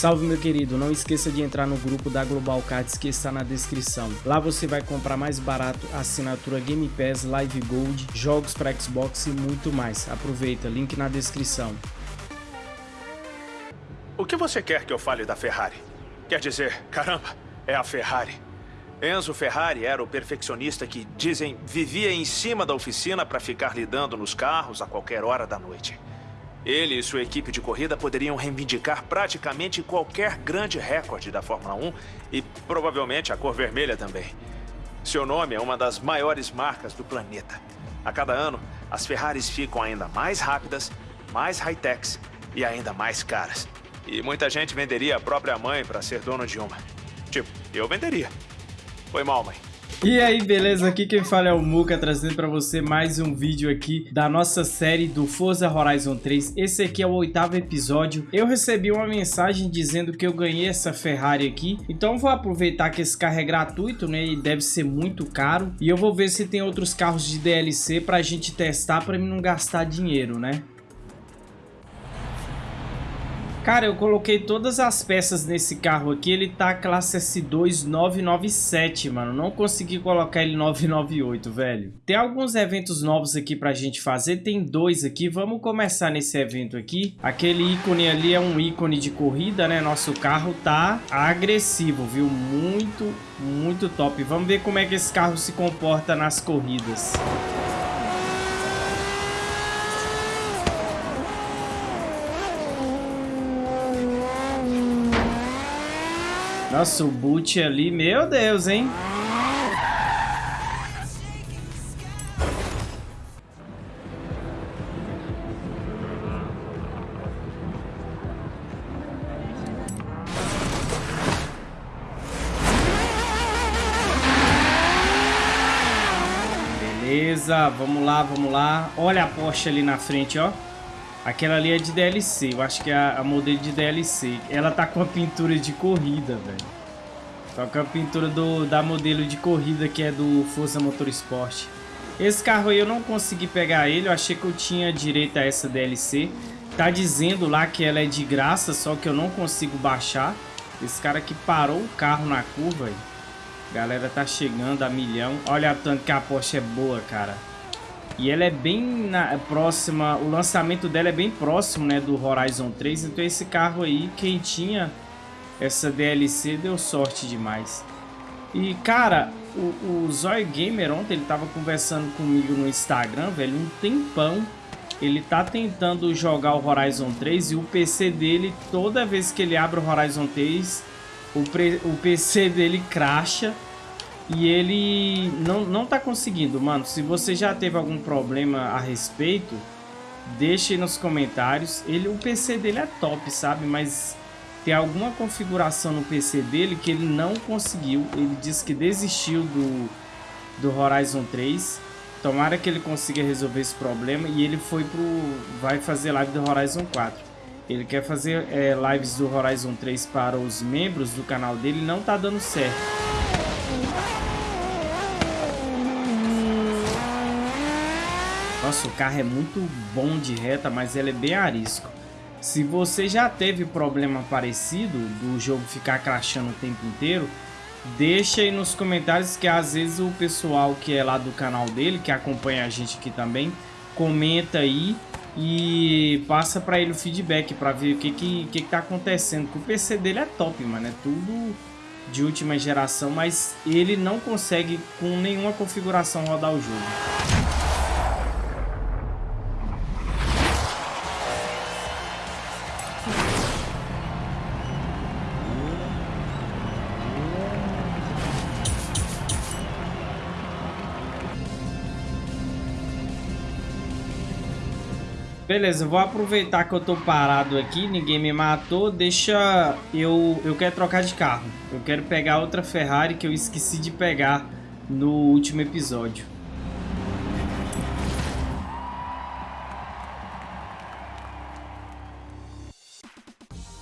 Salve meu querido, não esqueça de entrar no grupo da Global Cards que está na descrição. Lá você vai comprar mais barato assinatura Game Pass, Live Gold, jogos para Xbox e muito mais. Aproveita, link na descrição. O que você quer que eu fale da Ferrari? Quer dizer, caramba, é a Ferrari. Enzo Ferrari era o perfeccionista que, dizem, vivia em cima da oficina para ficar lidando nos carros a qualquer hora da noite. Ele e sua equipe de corrida poderiam reivindicar praticamente qualquer grande recorde da Fórmula 1 e provavelmente a cor vermelha também. Seu nome é uma das maiores marcas do planeta. A cada ano, as Ferraris ficam ainda mais rápidas, mais high-techs e ainda mais caras. E muita gente venderia a própria mãe para ser dono de uma. Tipo, eu venderia. Foi mal, mãe. E aí, beleza? Aqui quem fala é o Muka, trazendo para você mais um vídeo aqui da nossa série do Forza Horizon 3. Esse aqui é o oitavo episódio. Eu recebi uma mensagem dizendo que eu ganhei essa Ferrari aqui, então vou aproveitar que esse carro é gratuito, né? E deve ser muito caro. E eu vou ver se tem outros carros de DLC pra gente testar, pra mim não gastar dinheiro, né? Cara, eu coloquei todas as peças nesse carro aqui, ele tá classe S2 997, mano. Não consegui colocar ele 998, velho. Tem alguns eventos novos aqui pra gente fazer, tem dois aqui. Vamos começar nesse evento aqui. Aquele ícone ali é um ícone de corrida, né? Nosso carro tá agressivo, viu? Muito, muito top. Vamos ver como é que esse carro se comporta nas corridas. Nossa, o boot ali, meu Deus, hein? Beleza, vamos lá, vamos lá. Olha a Porsche ali na frente, ó. Aquela ali é de DLC, eu acho que é a, a modelo de DLC. Ela tá com a pintura de corrida, velho. Tá com a pintura do, da modelo de corrida que é do Forza Motorsport. Esse carro aí eu não consegui pegar ele, eu achei que eu tinha direito a essa DLC. Tá dizendo lá que ela é de graça, só que eu não consigo baixar. Esse cara que parou o carro na curva aí. Galera tá chegando a milhão. Olha tanto que a Porsche é boa, cara. E ela é bem na, próxima, o lançamento dela é bem próximo, né, do Horizon 3. Então esse carro aí, quem tinha essa DLC deu sorte demais. E cara, o, o Zoy Gamer ontem ele tava conversando comigo no Instagram, velho, um tempão. Ele tá tentando jogar o Horizon 3 e o PC dele, toda vez que ele abre o Horizon 3, o, o PC dele cracha e ele não, não tá conseguindo, mano. Se você já teve algum problema a respeito, deixe nos comentários. Ele, o PC dele é top, sabe? Mas tem alguma configuração no PC dele que ele não conseguiu. Ele disse que desistiu do, do Horizon 3. Tomara que ele consiga resolver esse problema. E ele foi pro. Vai fazer live do Horizon 4. Ele quer fazer é, lives do Horizon 3 para os membros do canal dele. Não tá dando certo. Nossa, o carro é muito bom de reta, mas ele é bem arisco. Se você já teve problema parecido do jogo ficar crashando o tempo inteiro, deixa aí nos comentários que às vezes o pessoal que é lá do canal dele, que acompanha a gente aqui também, comenta aí e passa para ele o feedback para ver o que que, que que tá acontecendo. Porque o PC dele é top, mano, é tudo de última geração, mas ele não consegue com nenhuma configuração rodar o jogo. Beleza, vou aproveitar que eu tô parado aqui, ninguém me matou, deixa eu... Eu quero trocar de carro. Eu quero pegar outra Ferrari que eu esqueci de pegar no último episódio.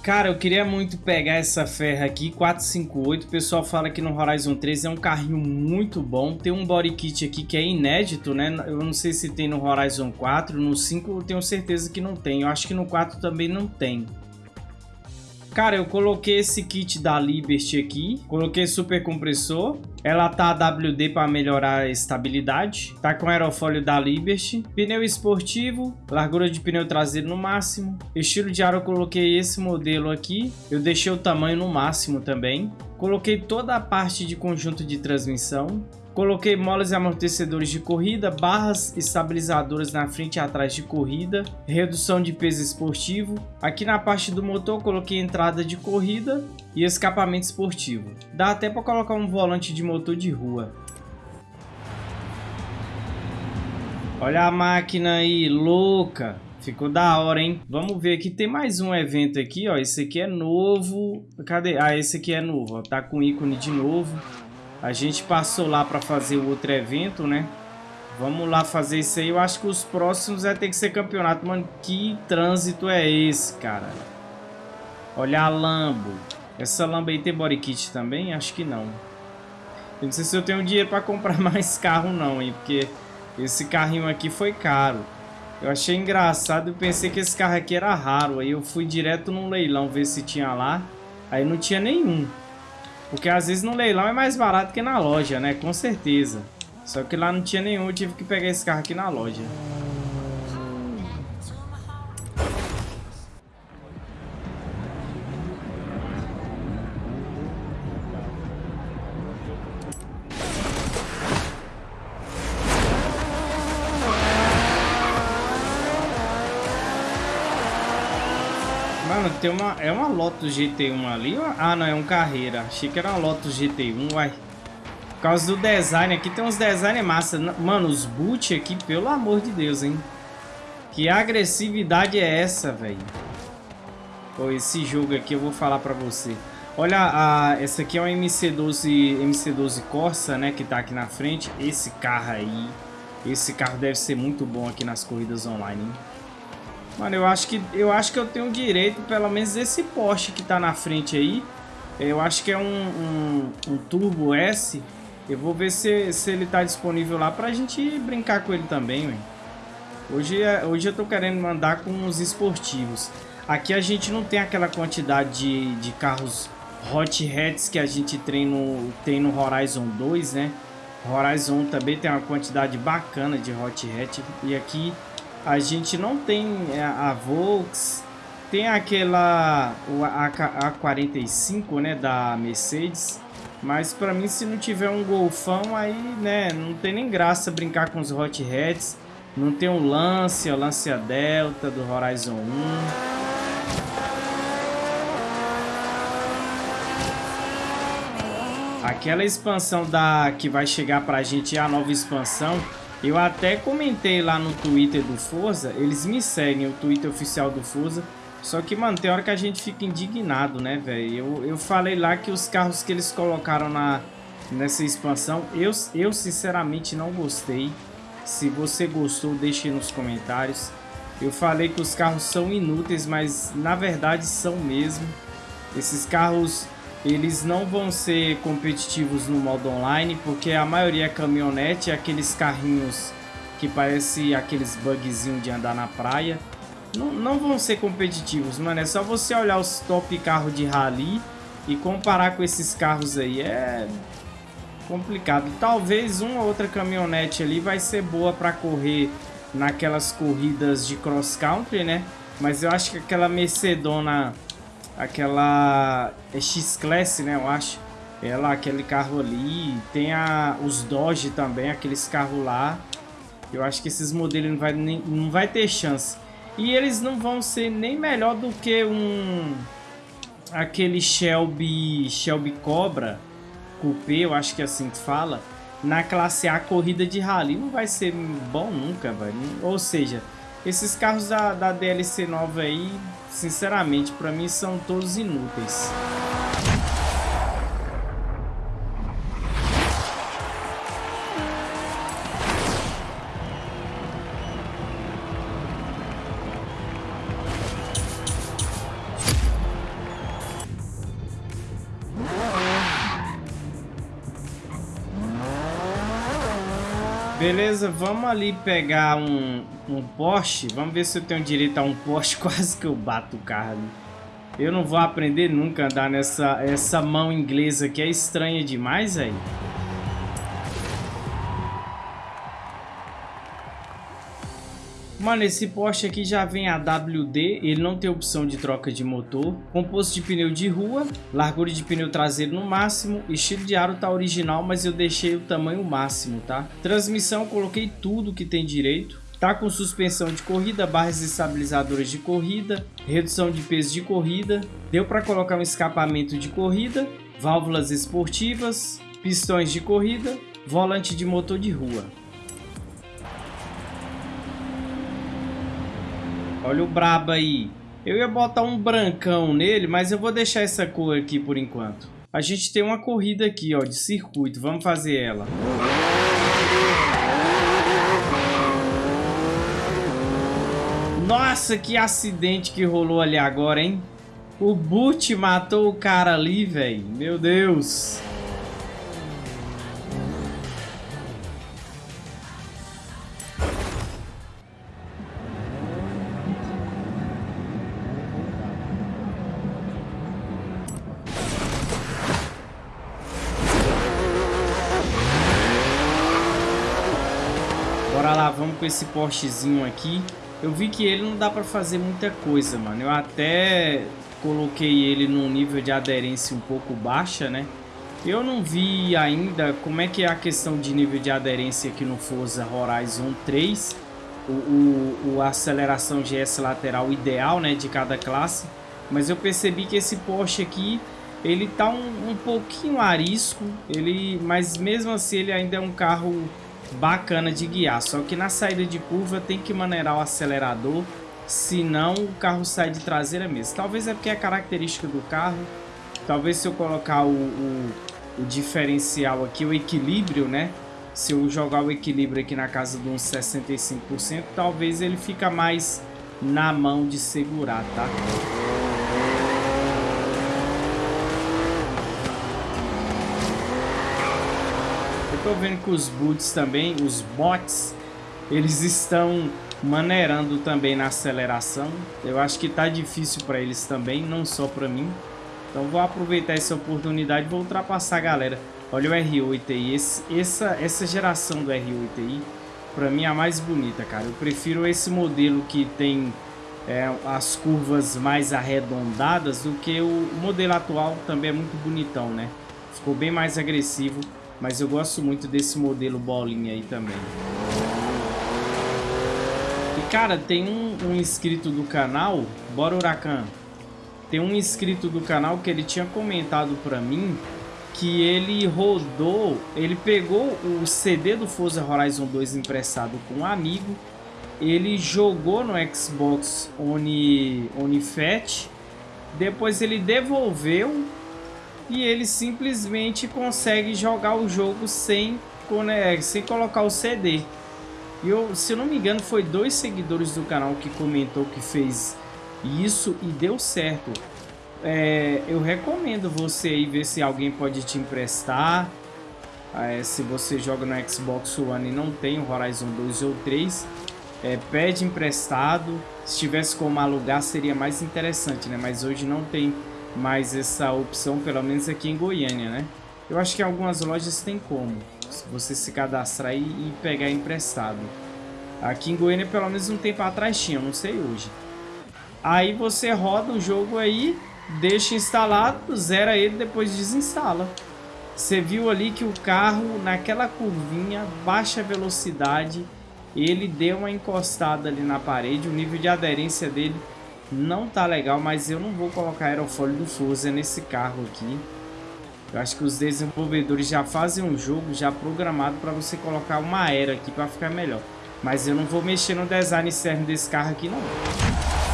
Cara, eu queria muito pegar essa ferra aqui, 458. O pessoal fala que no Horizon 3 é um carrinho muito bom. Tem um body kit aqui que é inédito, né? Eu não sei se tem no Horizon 4. No 5 eu tenho certeza que não tem. Eu acho que no 4 também não tem. Cara, eu coloquei esse kit da Liberty aqui. Coloquei super compressor. Ela tá WD para melhorar a estabilidade. Tá com aerofólio da Liberty. Pneu esportivo. Largura de pneu traseiro no máximo. Estilo de ar eu coloquei esse modelo aqui. Eu deixei o tamanho no máximo também. Coloquei toda a parte de conjunto de transmissão. Coloquei molas e amortecedores de corrida, barras estabilizadoras na frente e atrás de corrida, redução de peso esportivo. Aqui na parte do motor coloquei entrada de corrida e escapamento esportivo. Dá até para colocar um volante de motor de rua. Olha a máquina aí, louca! Ficou da hora, hein? Vamos ver aqui, tem mais um evento aqui, ó. Esse aqui é novo. Cadê? Ah, esse aqui é novo, ó. Tá com ícone de novo. A gente passou lá para fazer o outro evento, né? Vamos lá fazer isso aí. Eu acho que os próximos vai ter que ser campeonato. Mano, que trânsito é esse, cara? Olha a Lambo. Essa Lambo aí tem body kit também? Acho que não. Eu não sei se eu tenho dinheiro para comprar mais carro não, hein? Porque esse carrinho aqui foi caro. Eu achei engraçado. Eu pensei que esse carro aqui era raro. Aí eu fui direto num leilão ver se tinha lá. Aí não tinha nenhum. Porque às vezes no leilão é mais barato que na loja, né? Com certeza. Só que lá não tinha nenhum, eu tive que pegar esse carro aqui na loja. Tem uma. É uma Lotus GT1 ali? Ah, não, é um carreira. Achei que era uma Lotus GT1, uai. Por causa do design aqui, tem uns design massa. Mano, os boot aqui, pelo amor de Deus, hein? Que agressividade é essa, velho? Pô, esse jogo aqui eu vou falar pra você. Olha, a, essa aqui é uma MC12, MC12 Corsa, né? Que tá aqui na frente. Esse carro aí, esse carro deve ser muito bom aqui nas corridas online, hein? Mano, eu acho que eu acho que eu tenho direito, pelo menos esse Porsche que tá na frente aí. Eu acho que é um, um, um Turbo S. Eu vou ver se, se ele tá disponível lá pra gente brincar com ele também. Hoje, é, hoje eu tô querendo mandar com os esportivos. Aqui a gente não tem aquela quantidade de, de carros Hot Hats que a gente tem no, tem no Horizon 2, né? Horizon também tem uma quantidade bacana de Hot Hat. E aqui a gente não tem é, a Volks, tem aquela a, 45 né, da Mercedes, mas para mim se não tiver um Golfão aí, né, não tem nem graça brincar com os Hot Hats. Não tem o Lancia, o Lancia Delta do Horizon 1. Aquela expansão da que vai chegar pra gente, a nova expansão, eu até comentei lá no Twitter do Forza, eles me seguem, o Twitter oficial do Forza. Só que, mano, tem hora que a gente fica indignado, né, velho? Eu, eu falei lá que os carros que eles colocaram na, nessa expansão, eu, eu sinceramente não gostei. Se você gostou, deixe nos comentários. Eu falei que os carros são inúteis, mas na verdade são mesmo. Esses carros eles não vão ser competitivos no modo online, porque a maioria é caminhonete, aqueles carrinhos que parece aqueles bugzinhos de andar na praia. Não, não vão ser competitivos, mano. É só você olhar os top carros de rally e comparar com esses carros aí. É complicado. Talvez uma ou outra caminhonete ali vai ser boa para correr naquelas corridas de cross country, né? Mas eu acho que aquela Mercedona aquela é X-Class, né, eu acho. Ela, aquele carro ali, tem a, os Dodge também, aqueles carros lá. Eu acho que esses modelos não vai, nem, não vai ter chance. E eles não vão ser nem melhor do que um... Aquele Shelby, Shelby Cobra Coupé, eu acho que é assim que fala. Na classe A, corrida de rally. Não vai ser bom nunca, velho. Ou seja, esses carros da, da DLC nova aí Sinceramente, para mim são todos inúteis. Beleza, vamos ali pegar um, um Porsche. Vamos ver se eu tenho direito a um Porsche. Quase que eu bato o carro ali. Eu não vou aprender nunca a andar nessa essa mão inglesa que é estranha demais, aí. Mano, esse Porsche aqui já vem AWD, ele não tem opção de troca de motor, composto de pneu de rua, largura de pneu traseiro no máximo, estilo de aro tá original, mas eu deixei o tamanho máximo, tá? Transmissão, coloquei tudo que tem direito, Tá com suspensão de corrida, barras estabilizadoras de corrida, redução de peso de corrida, deu para colocar um escapamento de corrida, válvulas esportivas, pistões de corrida, volante de motor de rua. Olha o brabo aí. Eu ia botar um brancão nele, mas eu vou deixar essa cor aqui por enquanto. A gente tem uma corrida aqui, ó, de circuito. Vamos fazer ela. Nossa, que acidente que rolou ali agora, hein? O Boot matou o cara ali, velho. Meu Deus. Esse Porschezinho aqui. Eu vi que ele não dá pra fazer muita coisa, mano. Eu até coloquei ele num nível de aderência um pouco baixa, né? Eu não vi ainda como é que é a questão de nível de aderência aqui no Forza Horizon 3. O, o, o aceleração GS lateral ideal, né, de cada classe. Mas eu percebi que esse Porsche aqui, ele tá um, um pouquinho arisco. Ele, mas mesmo assim ele ainda é um carro bacana de guiar. Só que na saída de curva tem que maneirar o acelerador, senão o carro sai de traseira mesmo. Talvez é porque é característica do carro. Talvez se eu colocar o, o, o diferencial aqui, o equilíbrio, né? Se eu jogar o equilíbrio aqui na casa de uns 65%, talvez ele fica mais na mão de segurar, tá? Tô vendo que os boots também, os bots, eles estão maneirando também na aceleração. Eu acho que tá difícil para eles também, não só para mim. Então vou aproveitar essa oportunidade vou ultrapassar a galera. Olha o R8 esse, essa, essa geração do R8i, para mim é a mais bonita, cara. Eu prefiro esse modelo que tem é, as curvas mais arredondadas do que o modelo atual também é muito bonitão, né? Ficou bem mais agressivo. Mas eu gosto muito desse modelo bolinha aí também. E cara, tem um, um inscrito do canal, bora Huracan. Tem um inscrito do canal que ele tinha comentado pra mim que ele rodou, ele pegou o CD do Forza Horizon 2 emprestado com um amigo, ele jogou no Xbox One, One Fat, depois ele devolveu e ele simplesmente consegue jogar o jogo sem, sem colocar o CD. E eu, se eu não me engano, foi dois seguidores do canal que comentou que fez isso e deu certo. É, eu recomendo você aí ver se alguém pode te emprestar. É, se você joga no Xbox One e não tem o Horizon 2 ou 3, é, pede emprestado. Se tivesse como alugar seria mais interessante, né? Mas hoje não tem mais essa opção, pelo menos aqui em Goiânia, né? Eu acho que algumas lojas tem como você se cadastrar e pegar emprestado. Aqui em Goiânia, pelo menos um tempo atrás tinha, não sei hoje. Aí você roda o jogo aí, deixa instalado, zera ele, depois desinstala. Você viu ali que o carro, naquela curvinha, baixa velocidade, ele deu uma encostada ali na parede, o nível de aderência dele não tá legal, mas eu não vou colocar aerofólio do Forza nesse carro aqui. Eu acho que os desenvolvedores já fazem um jogo já programado para você colocar uma era aqui para ficar melhor. Mas eu não vou mexer no design externo desse carro aqui não.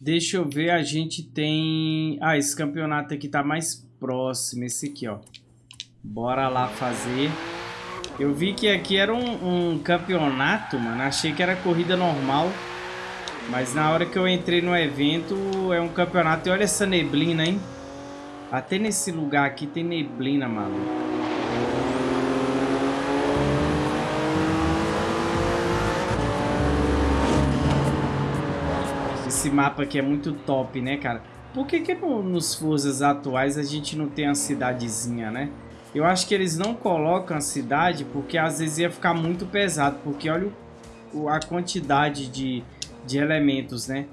Deixa eu ver, a gente tem... Ah, esse campeonato aqui tá mais próximo, esse aqui, ó. Bora lá fazer. Eu vi que aqui era um, um campeonato, mano. Achei que era corrida normal. Mas na hora que eu entrei no evento, é um campeonato. E olha essa neblina, hein? Até nesse lugar aqui tem neblina, maluco. Esse mapa aqui é muito top, né, cara? Por que que no, nos Forças atuais a gente não tem a cidadezinha, né? Eu acho que eles não colocam a cidade porque às vezes ia ficar muito pesado. Porque olha o, a quantidade de, de elementos, né?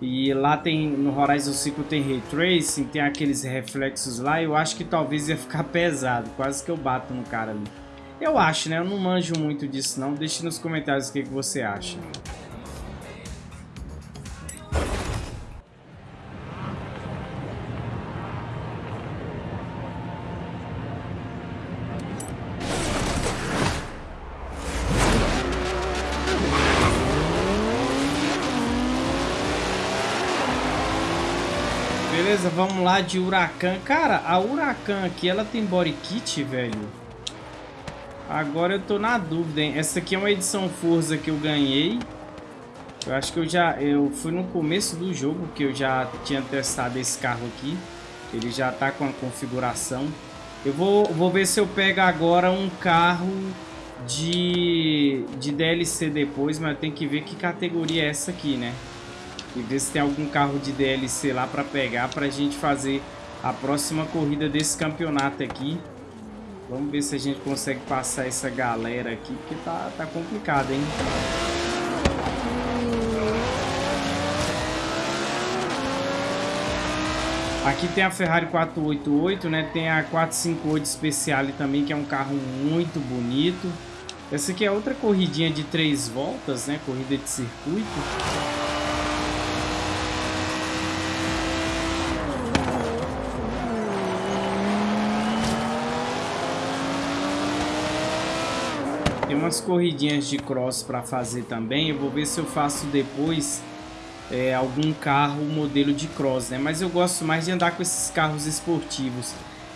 E lá tem, no Horizon 5 tem Ray Tracing, tem aqueles reflexos lá. Eu acho que talvez ia ficar pesado. Quase que eu bato no cara ali. Eu acho, né? Eu não manjo muito disso não. Deixe nos comentários o que, que você acha. Beleza, vamos lá de Huracan. Cara, a Huracan aqui, ela tem body kit, velho? Agora eu tô na dúvida, hein? Essa aqui é uma edição Forza que eu ganhei. Eu acho que eu já... Eu fui no começo do jogo que eu já tinha testado esse carro aqui. Ele já tá com a configuração. Eu vou, vou ver se eu pego agora um carro de, de DLC depois, mas tem que ver que categoria é essa aqui, né? E ver se tem algum carro de DLC lá para pegar para a gente fazer a próxima corrida desse campeonato aqui. Vamos ver se a gente consegue passar essa galera aqui, porque tá, tá complicado, hein? Aqui tem a Ferrari 488, né? Tem a 458 Speciale também, que é um carro muito bonito. Essa aqui é outra corridinha de três voltas, né? Corrida de circuito. Tem umas corridinhas de cross para fazer também. Eu vou ver se eu faço depois é, algum carro modelo de cross, né? Mas eu gosto mais de andar com esses carros esportivos.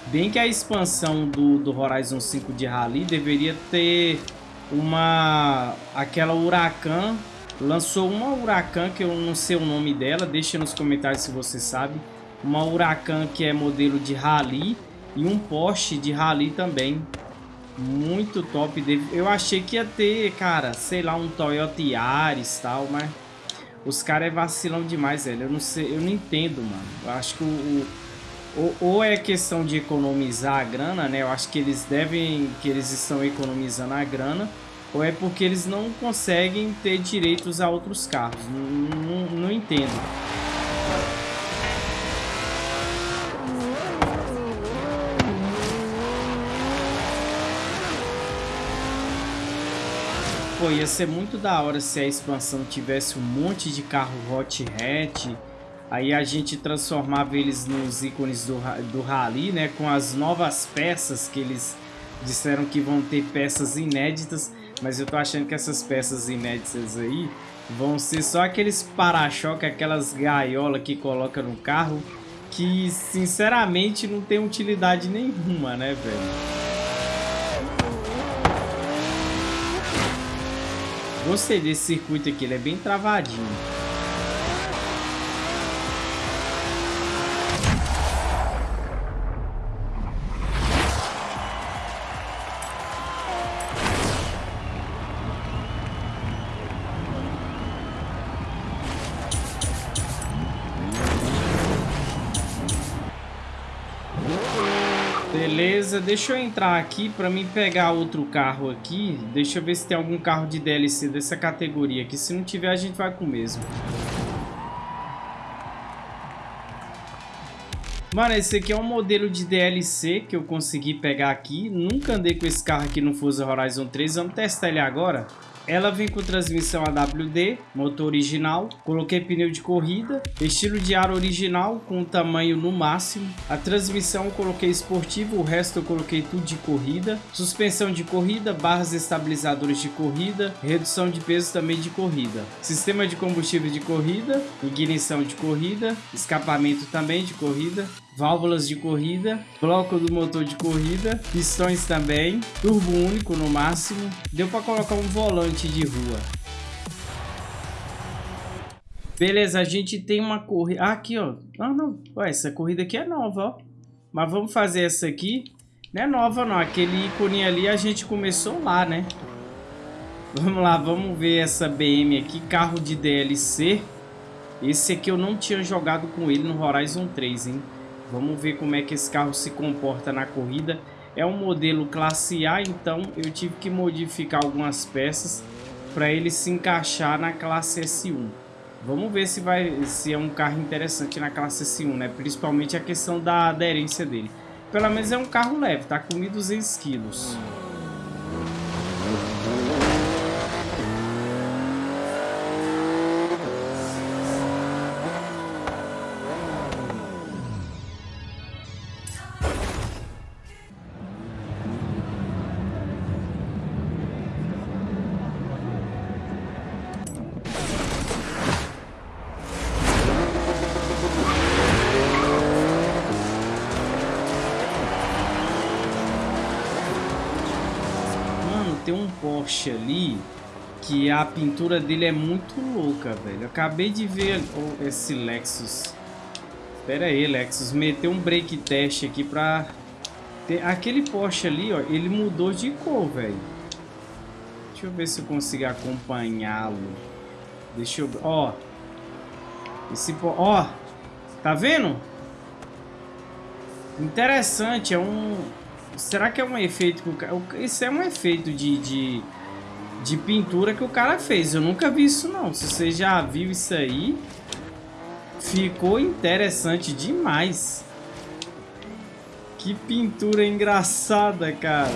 Bem que a expansão do, do Horizon 5 de Rally deveria ter uma... Aquela Huracan. Lançou uma Huracan que eu não sei o nome dela. Deixa nos comentários se você sabe. Uma Huracan que é modelo de Rally. E um Porsche de Rally também. Muito top. Eu achei que ia ter, cara, sei lá, um Toyota Yaris e tal, mas... Os caras é vacilão demais, velho. Eu não sei, eu não entendo, mano. Eu acho que o, ou, ou, é questão de economizar a grana, né? Eu acho que eles devem, que eles estão economizando a grana, ou é porque eles não conseguem ter direitos a outros carros. Não, não, não entendo. Pô, ia ser muito da hora se a expansão tivesse um monte de carro hot hatch. Aí a gente transformava eles nos ícones do, do Rally, né? Com as novas peças que eles disseram que vão ter peças inéditas. Mas eu tô achando que essas peças inéditas aí vão ser só aqueles para-choque, aquelas gaiolas que coloca no carro. Que sinceramente não tem utilidade nenhuma, né, velho? Gostei desse circuito aqui, ele é bem travadinho. Beleza, deixa eu entrar aqui para mim pegar outro carro aqui. Deixa eu ver se tem algum carro de DLC dessa categoria aqui. Se não tiver, a gente vai com o mesmo. Mano, esse aqui é um modelo de DLC que eu consegui pegar aqui. Nunca andei com esse carro aqui no Forza Horizon 3. Vamos testar ele agora. Ela vem com transmissão AWD, motor original, coloquei pneu de corrida, estilo de ar original com tamanho no máximo. A transmissão coloquei esportivo, o resto eu coloquei tudo de corrida. Suspensão de corrida, barras estabilizadoras de corrida, redução de peso também de corrida. Sistema de combustível de corrida, ignição de corrida, escapamento também de corrida, válvulas de corrida, bloco do motor de corrida, pistões também, turbo único no máximo. Deu para colocar um volante de rua. Beleza, a gente tem uma corrida... Ah, aqui, ó. Ah, não. Ué, essa corrida aqui é nova, ó. Mas vamos fazer essa aqui. Não é nova não, aquele ícone ali a gente começou lá, né? Vamos lá, vamos ver essa BM aqui, carro de DLC. Esse aqui eu não tinha jogado com ele no Horizon 3, hein? Vamos ver como é que esse carro se comporta na corrida. É um modelo classe A, então eu tive que modificar algumas peças para ele se encaixar na classe S1. Vamos ver se, vai, se é um carro interessante na classe S1, né? Principalmente a questão da aderência dele. Pelo menos é um carro leve, tá com 1.200 quilos. Porsche ali que a pintura dele é muito louca, velho. Eu acabei de ver oh, esse Lexus. Espera aí, Lexus. Meteu um break test aqui pra... Ter... Aquele Porsche ali, ó, ele mudou de cor, velho. Deixa eu ver se eu consigo acompanhá-lo. Deixa eu... Ó. Esse... Ó. Tá vendo? Interessante, é um... Será que é um efeito que o cara... Isso é um efeito de, de, de pintura que o cara fez. Eu nunca vi isso, não. Se você já viu isso aí, ficou interessante demais. Que pintura engraçada, cara.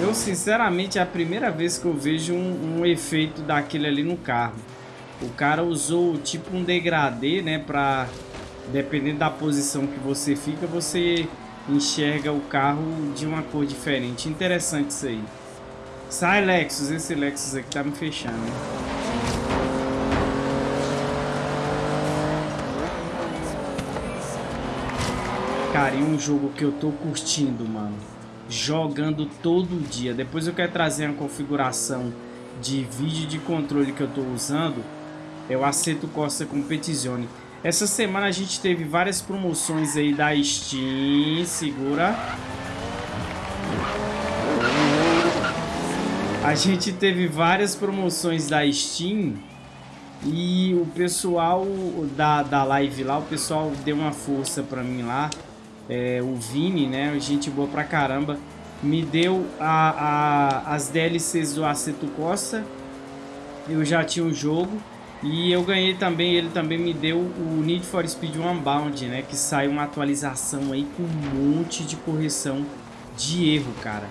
Eu, sinceramente, é a primeira vez que eu vejo um, um efeito daquele ali no carro. O cara usou tipo um degradê, né, pra... Dependendo da posição que você fica, você enxerga o carro de uma cor diferente. Interessante isso aí. Sai, Lexus. Esse Lexus aqui tá me fechando, hein? Cara, e um jogo que eu tô curtindo, mano. Jogando todo dia. Depois eu quero trazer uma configuração de vídeo de controle que eu tô usando é o Aceto Costa Competizione. Essa semana a gente teve várias promoções aí da Steam. Segura. A gente teve várias promoções da Steam. E o pessoal da, da live lá, o pessoal deu uma força pra mim lá. É, o Vini, né? Gente boa pra caramba. Me deu a, a, as DLCs do Aceto Costa. Eu já tinha o jogo. E eu ganhei também, ele também me deu o Need for Speed Unbound, né? Que sai uma atualização aí com um monte de correção de erro, cara.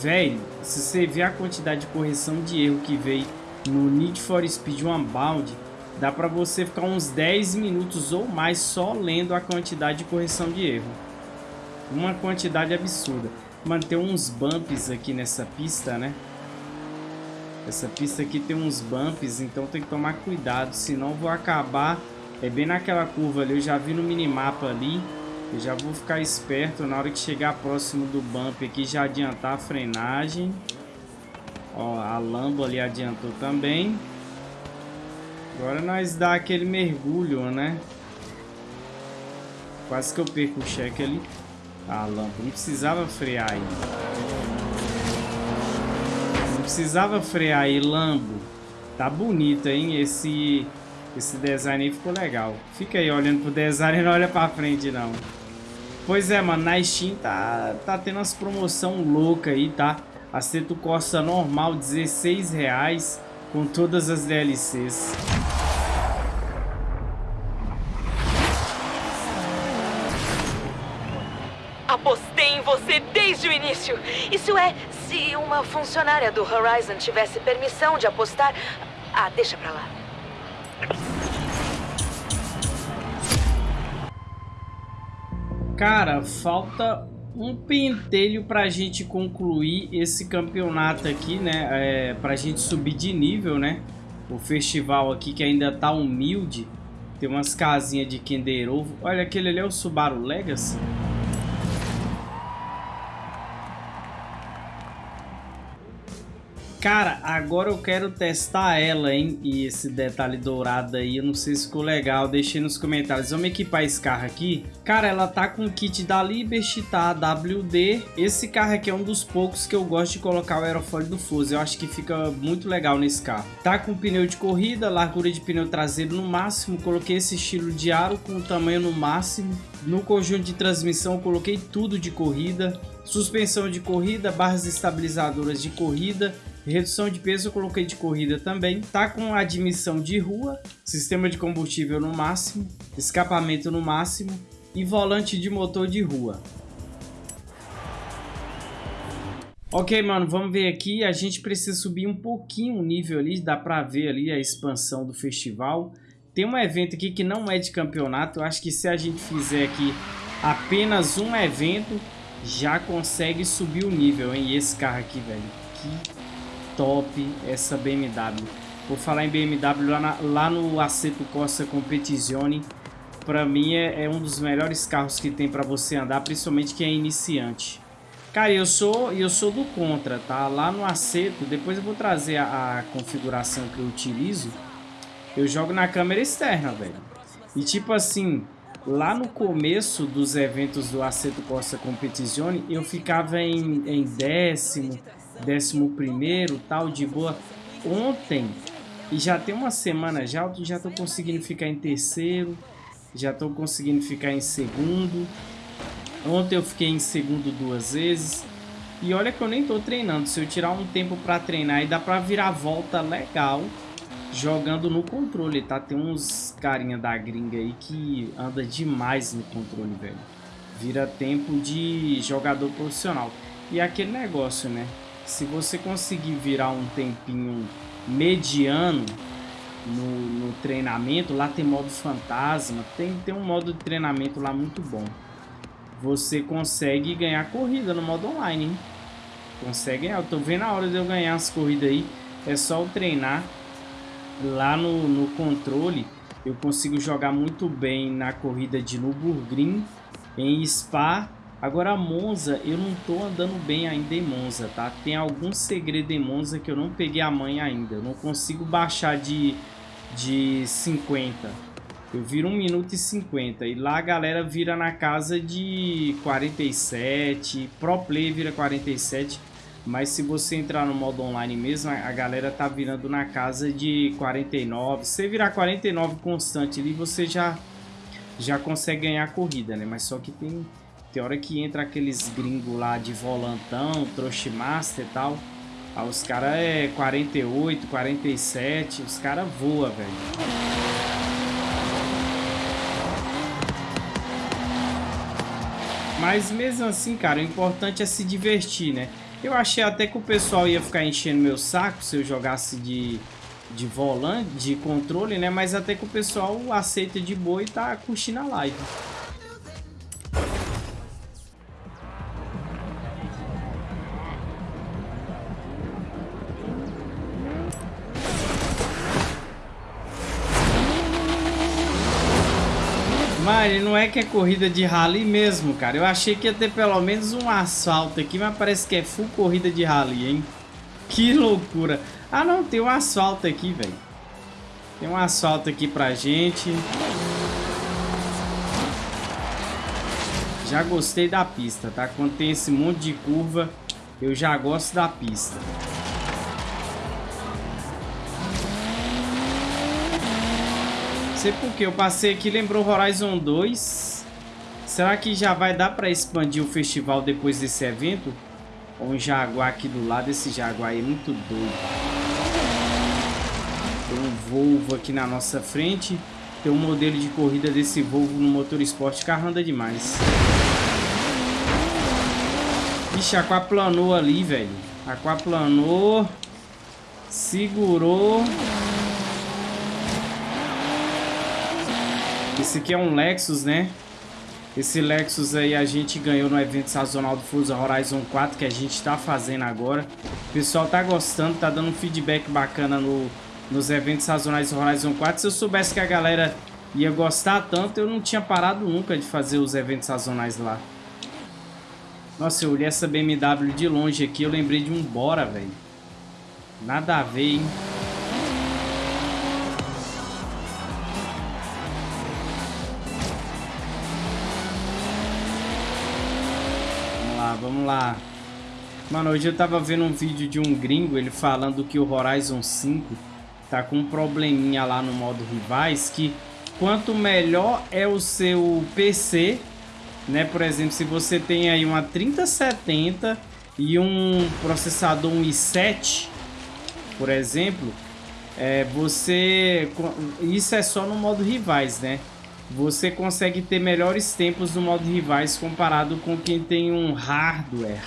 Velho, se você ver a quantidade de correção de erro que veio no Need for Speed Unbound, dá pra você ficar uns 10 minutos ou mais só lendo a quantidade de correção de erro. Uma quantidade absurda. Manter uns bumps aqui nessa pista, né? Essa pista aqui tem uns bumps, então tem que tomar cuidado, senão vou acabar... É bem naquela curva ali, eu já vi no minimapa ali. Eu já vou ficar esperto na hora que chegar próximo do bump aqui, já adiantar a frenagem. Ó, a Lambo ali adiantou também. Agora nós dá aquele mergulho, né? Quase que eu perco o cheque ali. A Lambo não precisava frear aí precisava frear aí, Lambo. Tá bonito, hein? Esse, esse design aí ficou legal. Fica aí olhando pro design e não olha pra frente, não. Pois é, mano. Na Steam tá, tá tendo umas promoção louca aí, tá? Aceto Corsa normal, 16 reais com todas as DLCs. Apostei em você desde o início. Isso é, se uma funcionária do Horizon tivesse permissão de apostar... Ah, deixa pra lá. Cara, falta um pentelho pra gente concluir esse campeonato aqui, né? É, pra gente subir de nível, né? O festival aqui que ainda tá humilde. Tem umas casinhas de Kinder Ovo. Olha, aquele ali é o Subaru Legacy. Cara, agora eu quero testar ela, hein? E esse detalhe dourado aí, eu não sei se ficou legal. Deixei nos comentários. Vamos equipar esse carro aqui. Cara, ela tá com o kit da Liberty, tá? WD. Esse carro aqui é um dos poucos que eu gosto de colocar o aerofólio do Forza. Eu acho que fica muito legal nesse carro. Tá com pneu de corrida, largura de pneu traseiro no máximo. Coloquei esse estilo de aro com o tamanho no máximo. No conjunto de transmissão, coloquei tudo de corrida. Suspensão de corrida, barras estabilizadoras de corrida Redução de peso eu coloquei de corrida também. Tá com admissão de rua, sistema de combustível no máximo, escapamento no máximo e volante de motor de rua. Ok, mano, vamos ver aqui. A gente precisa subir um pouquinho o nível ali. Dá pra ver ali a expansão do festival. Tem um evento aqui que não é de campeonato. Eu acho que se a gente fizer aqui apenas um evento, já consegue subir o nível, hein? E esse carro aqui, velho. Que top essa BMW. Vou falar em BMW lá, na, lá no Aceto Corsa Competizione. Para mim é, é, um dos melhores carros que tem para você andar, principalmente quem é iniciante. Cara, eu sou eu sou do contra, tá? Lá no Aceto, depois eu vou trazer a, a configuração que eu utilizo. Eu jogo na câmera externa, velho. E tipo assim, lá no começo dos eventos do Aceto Corsa Competizione, eu ficava em, em décimo, décimo primeiro, tal, de boa. Ontem, e já tem uma semana já, eu já tô conseguindo ficar em terceiro, já tô conseguindo ficar em segundo. Ontem eu fiquei em segundo duas vezes. E olha que eu nem tô treinando. Se eu tirar um tempo pra treinar, e dá pra virar volta legal jogando no controle, tá? Tem uns carinha da gringa aí que anda demais no controle, velho. Vira tempo de jogador profissional. E aquele negócio, né? Se você conseguir virar um tempinho mediano no, no, treinamento, lá tem modo fantasma, tem, tem um modo de treinamento lá muito bom. Você consegue ganhar corrida no modo online, hein? Consegue ganhar. Eu tô vendo a hora de eu ganhar as corridas aí. É só eu treinar lá no, no controle. Eu consigo jogar muito bem na corrida de Nürburgring, em Spa Agora a Monza, eu não tô andando bem ainda em Monza, tá? Tem algum segredo em Monza que eu não peguei a mãe ainda. Eu não consigo baixar de, de 50. Eu viro 1 minuto e 50. E lá a galera vira na casa de 47. Pro Play vira 47. Mas se você entrar no modo online mesmo, a galera tá virando na casa de 49. Se você virar 49 constante ali, você já, já consegue ganhar a corrida, né? Mas só que tem tem hora que entra aqueles gringos lá de volantão, Master e tal. Aí os caras é 48, 47, os caras voam, velho. Mas mesmo assim, cara, o importante é se divertir, né? Eu achei até que o pessoal ia ficar enchendo meu saco se eu jogasse de, de volante, de controle, né? Mas até que o pessoal aceita de boa e tá curtindo a live. É que é corrida de rally mesmo, cara. Eu achei que ia ter pelo menos um asfalto aqui, mas parece que é full corrida de rally, hein? Que loucura. Ah, não, tem um asfalto aqui, velho. Tem um asfalto aqui pra gente. Já gostei da pista, tá? Quando tem esse monte de curva, eu já gosto da pista. Sei porque eu passei aqui, lembrou Horizon 2. Será que já vai dar para expandir o festival depois desse evento? Um Jaguar aqui do lado, esse Jaguar aí é muito doido. Tem um Volvo aqui na nossa frente. Tem um modelo de corrida desse Volvo no motor esporte, carro anda demais. Ixi, aquaplanou ali, velho. Aquaplanou. Segurou. Esse aqui é um Lexus, né? Esse Lexus aí a gente ganhou no evento sazonal do Forza Horizon 4 que a gente tá fazendo agora. O pessoal tá gostando, tá dando um feedback bacana no, nos eventos sazonais do Horizon 4. Se eu soubesse que a galera ia gostar tanto, eu não tinha parado nunca de fazer os eventos sazonais lá. Nossa, eu olhei essa BMW de longe aqui, eu lembrei de um Bora, velho. Nada a ver, hein? Vamos lá. Mano, hoje eu tava vendo um vídeo de um gringo, ele falando que o Horizon 5 tá com um probleminha lá no modo rivais, que quanto melhor é o seu PC, né? Por exemplo, se você tem aí uma 3070 e um processador um i7, por exemplo, é, você isso é só no modo rivais, né? Você consegue ter melhores tempos no modo rivais comparado com quem tem um hardware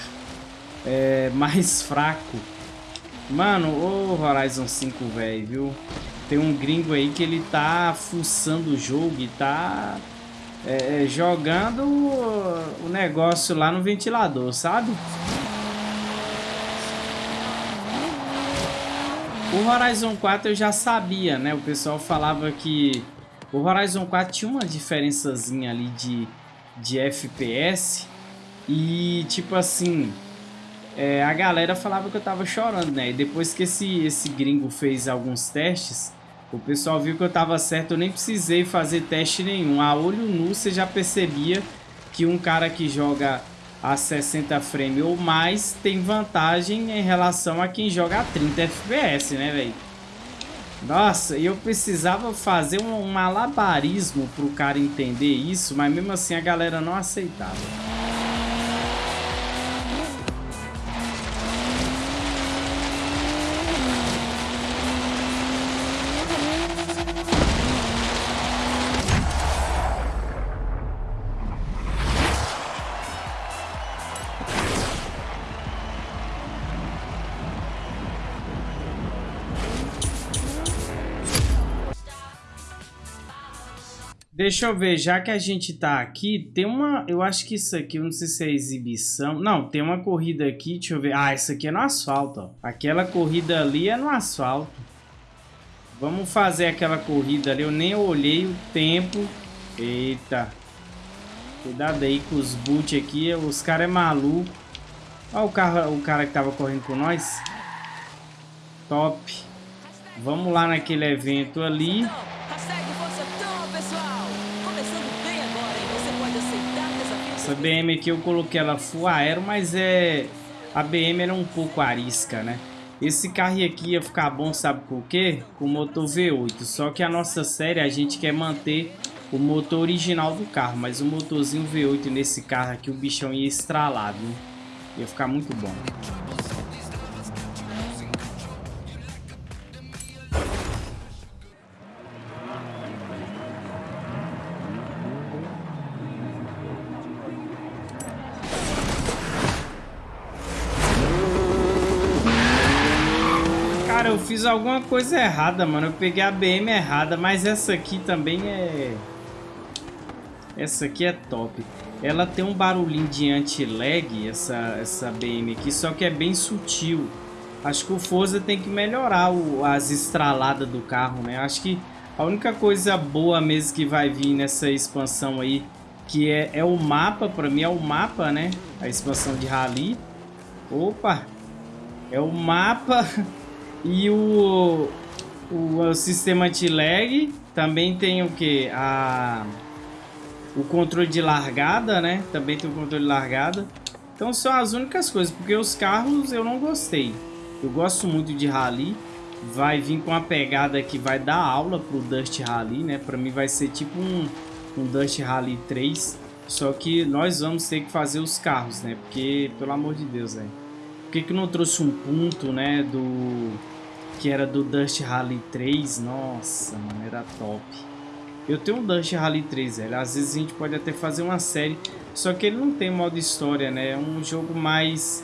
é, mais fraco. Mano, o Horizon 5, velho, viu? Tem um gringo aí que ele tá fuçando o jogo e tá é, é jogando o negócio lá no ventilador, sabe? O Horizon 4 eu já sabia, né? O pessoal falava que o Horizon 4 tinha uma diferençazinha ali de, de FPS e tipo assim, é, a galera falava que eu tava chorando, né? E depois que esse, esse gringo fez alguns testes, o pessoal viu que eu tava certo, eu nem precisei fazer teste nenhum. A olho nu você já percebia que um cara que joga a 60 frames ou mais tem vantagem em relação a quem joga a 30 FPS, né, velho? Nossa, eu precisava fazer um, um malabarismo pro cara entender isso, mas mesmo assim a galera não aceitava. Deixa eu ver, já que a gente tá aqui, tem uma... Eu acho que isso aqui, eu não sei se é exibição. Não, tem uma corrida aqui, deixa eu ver. Ah, isso aqui é no asfalto, ó. Aquela corrida ali é no asfalto. Vamos fazer aquela corrida ali. Eu nem olhei o tempo. Eita. Cuidado aí com os boot aqui. Os caras é maluco. Olha o, carro, o cara que tava correndo com nós. Top. Vamos lá naquele evento ali. Essa BM aqui eu coloquei ela full aero, mas é... A BM era um pouco arisca, né? Esse carro aqui ia ficar bom, sabe por quê? Com o motor V8. Só que a nossa série a gente quer manter o motor original do carro. Mas o motorzinho V8 nesse carro aqui, o bichão ia estralar, viu? Ia ficar muito bom. Alguma coisa errada, mano. Eu peguei a BM errada, mas essa aqui também é... Essa aqui é top. Ela tem um barulhinho de anti-lag, essa, essa BM aqui, só que é bem sutil. Acho que o Forza tem que melhorar o, as estraladas do carro, né? Acho que a única coisa boa mesmo que vai vir nessa expansão aí, que é, é o mapa, pra mim é o mapa, né? A expansão de Rally. Opa! É o mapa E o, o, o sistema anti-lag também tem o que? A, o controle de largada, né? Também tem o controle de largada. Então são as únicas coisas, porque os carros eu não gostei. Eu gosto muito de rally. Vai vir com a pegada que vai dar aula pro Dust Rally, né? Pra mim vai ser tipo um, um Dust Rally 3. Só que nós vamos ter que fazer os carros, né? Porque, pelo amor de Deus, velho. Por que, que não trouxe um ponto, né? Do que era do Dust Rally 3. Nossa, mano, era top. Eu tenho um Dust Rally 3, velho. Às vezes a gente pode até fazer uma série, só que ele não tem modo história, né? É um jogo mais...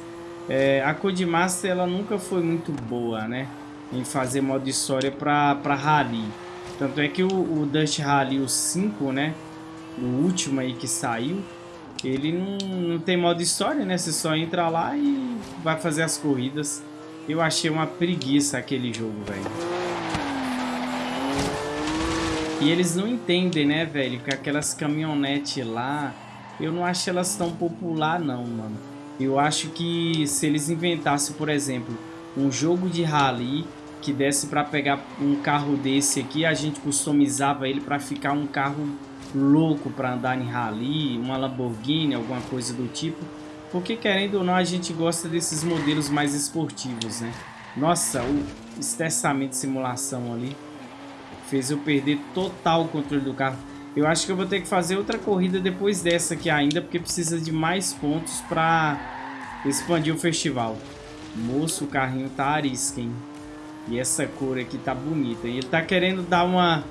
É, a Codemaster, ela nunca foi muito boa, né? Em fazer modo história pra, pra Rally. Tanto é que o, o Dust Rally, o 5, né? O último aí que saiu, ele não, não tem modo história, né? Você só entra lá e vai fazer as corridas. Eu achei uma preguiça aquele jogo, velho. E eles não entendem, né, velho, que aquelas caminhonetes lá, eu não acho elas tão popular não, mano. Eu acho que se eles inventassem, por exemplo, um jogo de rally que desse para pegar um carro desse aqui, a gente customizava ele para ficar um carro louco para andar em rally, uma Lamborghini, alguma coisa do tipo. Porque querendo ou não, a gente gosta desses modelos mais esportivos, né? Nossa, o estressamento de simulação ali fez eu perder total o controle do carro. Eu acho que eu vou ter que fazer outra corrida depois dessa aqui ainda, porque precisa de mais pontos para expandir o festival. Moço, o carrinho tá arisca, hein? E essa cor aqui tá bonita. E ele tá querendo dar uma,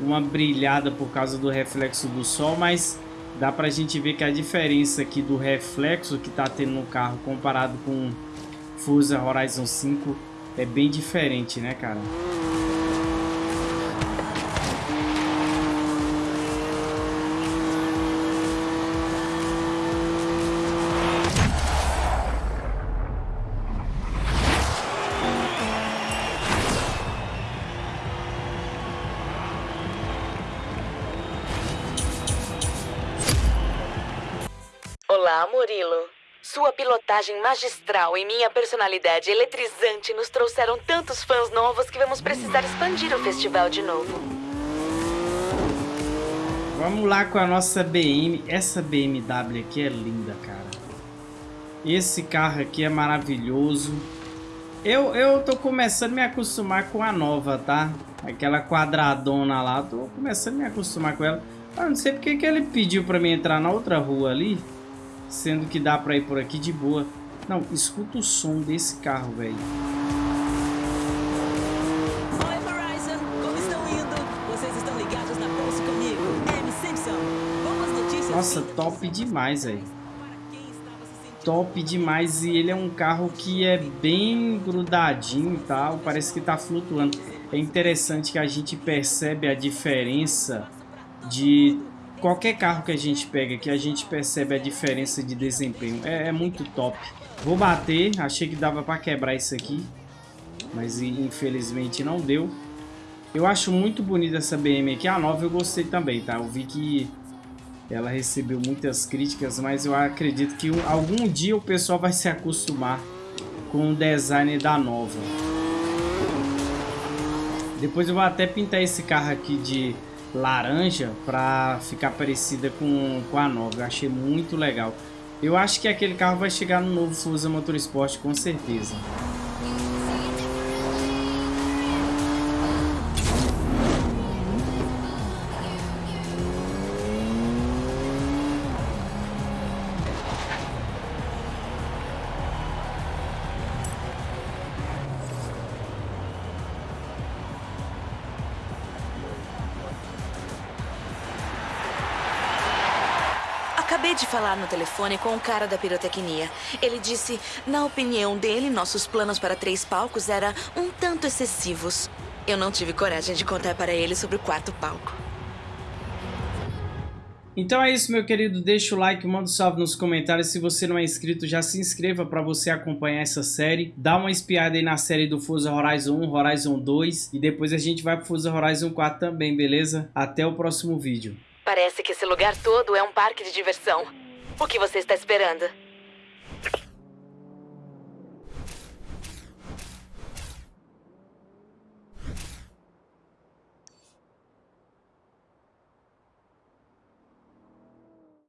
uma brilhada por causa do reflexo do sol, mas dá pra gente ver que a diferença aqui do reflexo que tá tendo no carro comparado com Forza Horizon 5 é bem diferente, né, cara? Sua pilotagem magistral e minha personalidade eletrizante nos trouxeram tantos fãs novos que vamos precisar expandir o festival de novo. Vamos lá com a nossa BM. Essa BMW aqui é linda, cara. Esse carro aqui é maravilhoso. Eu, eu tô começando a me acostumar com a nova, tá? Aquela quadradona lá. Tô começando a me acostumar com ela. Eu não sei porque que ele pediu pra mim entrar na outra rua ali. Sendo que dá pra ir por aqui de boa. Não, escuta o som desse carro, velho. Oi, Horizon! Como estão indo? Vocês estão ligados na Pulse comigo? M. Simpson. Boas notícias. Nossa, top demais, velho. Top demais. E ele é um carro que é bem grudadinho e tal. Parece que tá flutuando. É interessante que a gente percebe a diferença de qualquer carro que a gente pega que a gente percebe a diferença de desempenho. É, é muito top. Vou bater. Achei que dava para quebrar isso aqui. Mas infelizmente não deu. Eu acho muito bonita essa BM aqui. A nova eu gostei também, tá? Eu vi que ela recebeu muitas críticas, mas eu acredito que um- algum dia o pessoal vai se acostumar com o design da nova. Depois eu vou até pintar esse carro aqui de laranja para ficar parecida com, com a nova. Eu achei muito legal. Eu acho que aquele carro vai chegar no novo Forza Motorsport com certeza. De falar no telefone com o cara da pirotecnia. Ele disse, na opinião dele, nossos planos para três palcos eram um tanto excessivos. Eu não tive coragem de contar para ele sobre o quarto palco. Então é isso, meu querido. Deixa o like, manda um salve nos comentários. Se você não é inscrito, já se inscreva para você acompanhar essa série. Dá uma espiada aí na série do Forza Horizon 1, Horizon 2 e depois a gente vai pro Forza Horizon 4 também, beleza? Até o próximo vídeo. Parece que esse lugar todo é um parque de diversão. O que você está esperando?